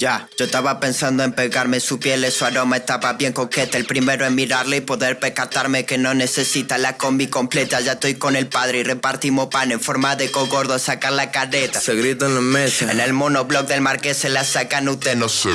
Ya, yo estaba pensando en pegarme su piel, su aroma estaba bien coqueta. El primero en mirarle y poder percatarme que no necesita la combi completa. Ya estoy con el padre y repartimos pan en forma de cogordo a sacar la careta. Se grita en la mesa. En el monobloc del marqués se la sacan usted no se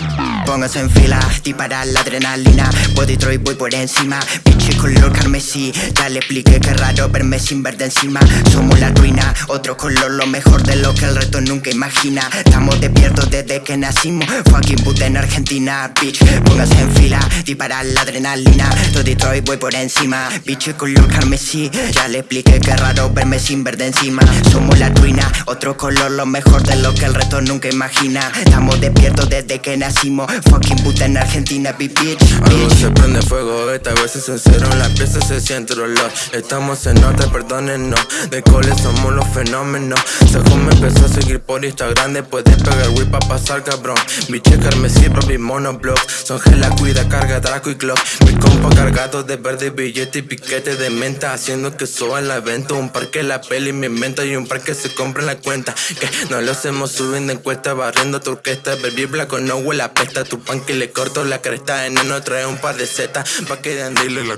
Póngase en fila, disparar la adrenalina. Body Troy voy por encima. Pinche color carmesí. Ya le expliqué que raro verme sin verde encima. Somos la ruina, otro color, lo mejor de lo que el resto nunca imagina. Estamos despiertos desde que nacimos. Fucking puta en Argentina, bitch. Póngase en fila, disparar la adrenalina. Todo Detroit voy por encima. Bitch color carmesí. Ya le expliqué que raro verme sin verde encima. Somos la ruina, otro color Lo mejor de lo que el resto nunca imagina. Estamos despiertos desde que nacimos. Fucking puta en Argentina, bitch, Algo se prende fuego, esta vez es sincero En la pieza se siente dolor Estamos en nota, perdónenos. De cole somos los fenómenos. Según me empezó a seguir por Instagram Después de pegar whip pa' pasar cabrón Biche carmesí, papi monoblock. Son gela, cuida, carga, Draco y Glock. Mi compa cargado de verde, billete y piquete de menta. Haciendo que suba la venta. Un par que la peli me inventa. Y un par que se compra en la cuenta. Que no lo hacemos subiendo encuesta Barriendo tu orquesta. Baby blanco no huele a pesta. Tu pan que le corto la cresta. En uno trae un par de setas. Pa' que de la